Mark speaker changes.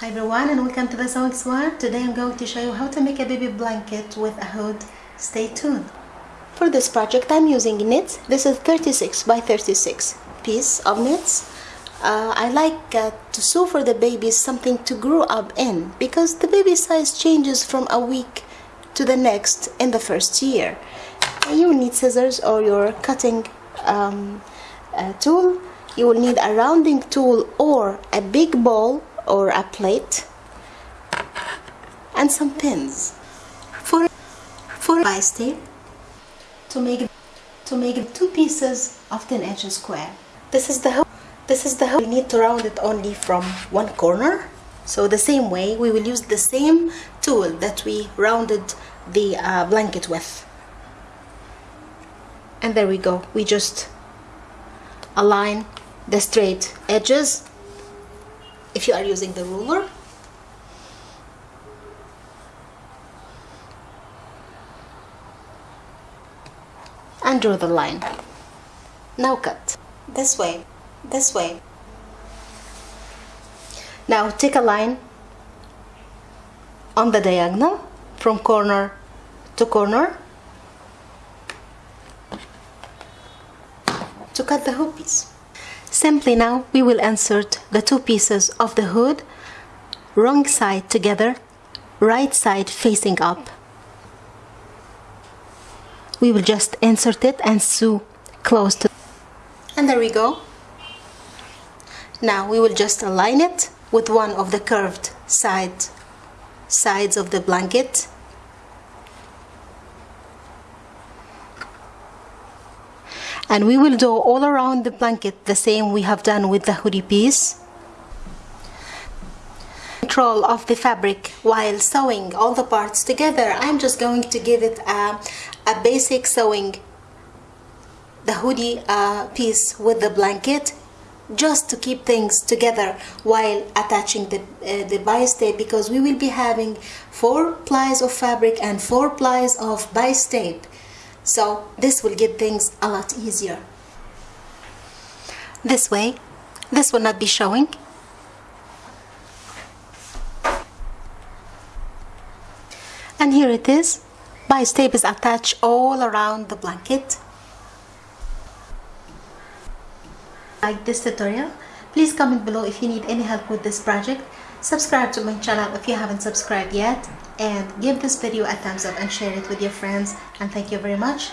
Speaker 1: Hi everyone and welcome to the Sewing Squad. Today I'm going to show you how to make a baby blanket with a hood. Stay tuned. For this project I'm using knits. This is 36 by 36 piece of knits. Uh, I like uh, to sew for the babies something to grow up in because the baby size changes from a week to the next in the first year. You will need scissors or your cutting um, uh, tool. You will need a rounding tool or a big ball or a plate and some pins for for bias tape to make to make two pieces of 10 inches square. This is the. This is the. We need to round it only from one corner. So the same way we will use the same tool that we rounded the uh, blanket with. And there we go. We just align the straight edges if you are using the ruler. And draw the line. Now cut. This way. This way. Now take a line on the diagonal from corner to corner to cut the hoop piece Simply now we will insert the two pieces of the hood wrong side together, right side facing up. We will just insert it and sew close to and there we go. Now we will just align it with one of the curved side sides of the blanket and we will do all around the blanket the same we have done with the hoodie piece. Control of the fabric while sewing all the parts together. I'm just going to give it a, a basic sewing. The hoodie uh, piece with the blanket just to keep things together while attaching the, uh, the bias tape because we will be having four plies of fabric and four plies of bias tape so this will get things a lot easier. This way this will not be showing. And here it is. Bias tape is attached all around the blanket. Like this tutorial please comment below if you need any help with this project. Subscribe to my channel if you haven't subscribed yet. And give this video a thumbs up and share it with your friends. And thank you very much